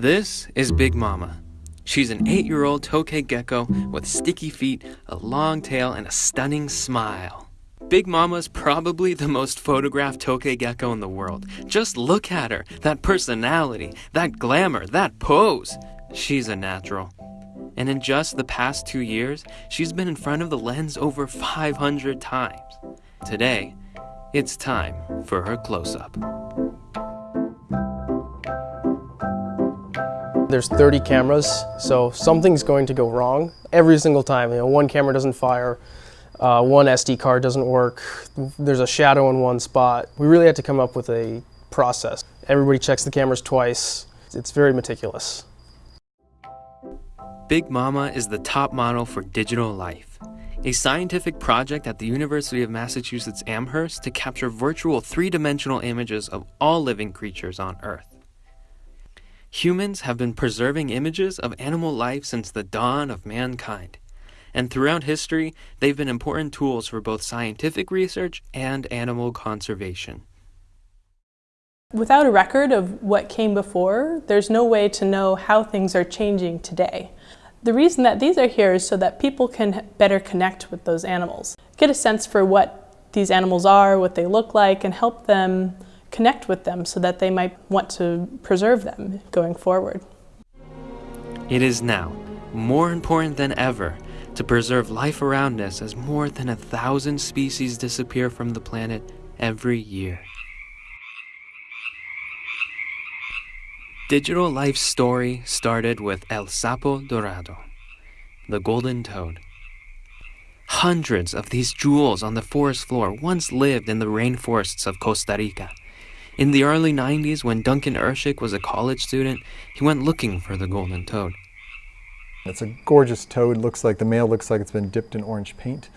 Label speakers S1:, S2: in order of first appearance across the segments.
S1: This is Big Mama. She's an eight year old tokay gecko with sticky feet, a long tail, and a stunning smile. Big Mama's probably the most photographed tokay gecko in the world. Just look at her that personality, that glamour, that pose. She's a natural. And in just the past two years, she's been in front of the lens over 500 times. Today, it's time for her close
S2: There's 30 cameras, so something's going to go wrong every single time. You know, one camera doesn't fire, uh, one SD card doesn't work, there's a shadow in one spot. We really had to come up with a process. Everybody checks the cameras twice. It's very meticulous.
S1: Big Mama is the top model for Digital Life, a scientific project at the University of Massachusetts Amherst to capture virtual three-dimensional images of all living creatures on Earth. Humans have been preserving images of animal life since the dawn of mankind. And throughout history, they've been important tools for both scientific research and animal conservation.
S3: Without a record of what came before, there's no way to know how things are changing today. The reason that these are here is so that people can better connect with those animals, get a sense for what these animals are, what they look like, and help them connect with them so that they might want to preserve them going forward.
S1: It is now more important than ever to preserve life around us as more than a thousand species disappear from the planet every year. Digital Life's story started with El Sapo Dorado, the golden toad. Hundreds of these jewels on the forest floor once lived in the rainforests of Costa Rica. In the early 90s, when Duncan Irschick was a college student, he went looking for the golden toad.
S4: It's a gorgeous toad. Looks like the male looks like it's been dipped in orange paint.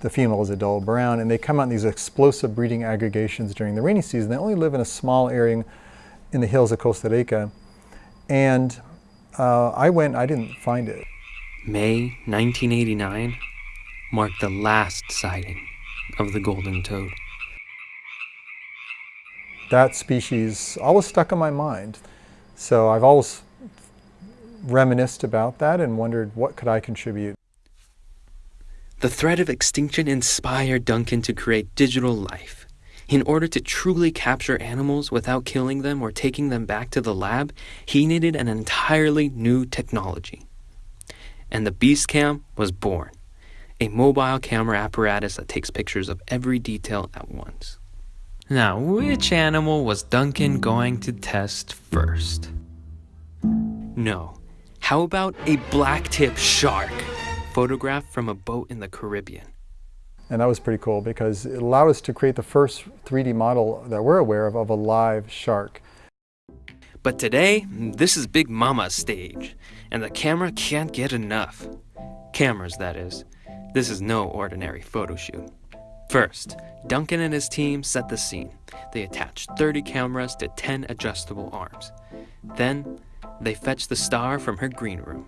S4: The female is a dull brown, and they come out in these explosive breeding aggregations during the rainy season. They only live in a small area in the hills of Costa Rica, and uh, I went. I didn't find it.
S1: May 1989 marked the last sighting of the golden toad
S4: that species always stuck in my mind. So I've always reminisced about that and wondered what could I contribute.
S1: The threat of extinction inspired Duncan to create digital life. In order to truly capture animals without killing them or taking them back to the lab, he needed an entirely new technology. And the Beastcam was born, a mobile camera apparatus that takes pictures of every detail at once. Now, which animal was Duncan going to test first? No. How about a blacktip shark, photographed from a boat in the Caribbean?
S4: And that was pretty cool because it allowed us to create the first 3D model that we're aware of of a live shark.
S1: But today, this is Big Mama's stage, and the camera can't get enough. Cameras, that is. This is no ordinary photo shoot. First, Duncan and his team set the scene. They attached 30 cameras to 10 adjustable arms. Then, they fetched the star from her green room.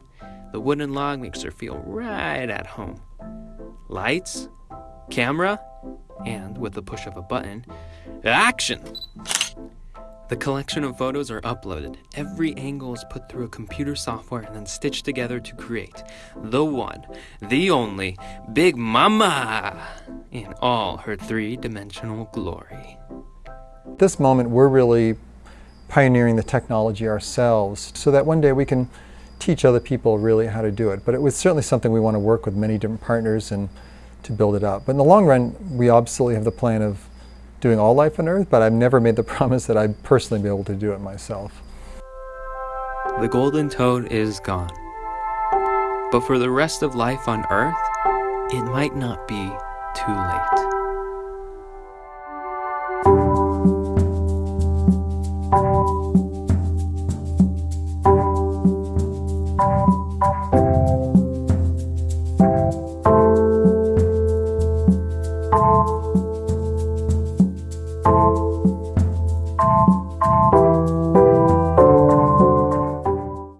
S1: The wooden log makes her feel right at home. Lights, camera, and with the push of a button, action! The collection of photos are uploaded. Every angle is put through a computer software and then stitched together to create the one, the only Big Mama in all her three-dimensional glory.
S4: At this moment, we're really pioneering the technology ourselves so that one day we can teach other people really how to do it. But it was certainly something we want to work with many different partners and to build it up. But in the long run, we absolutely have the plan of doing all life on Earth, but I've never made the promise that I'd personally be able to do it myself.
S1: The golden toad is gone. But for the rest of life on Earth, it might not be too late.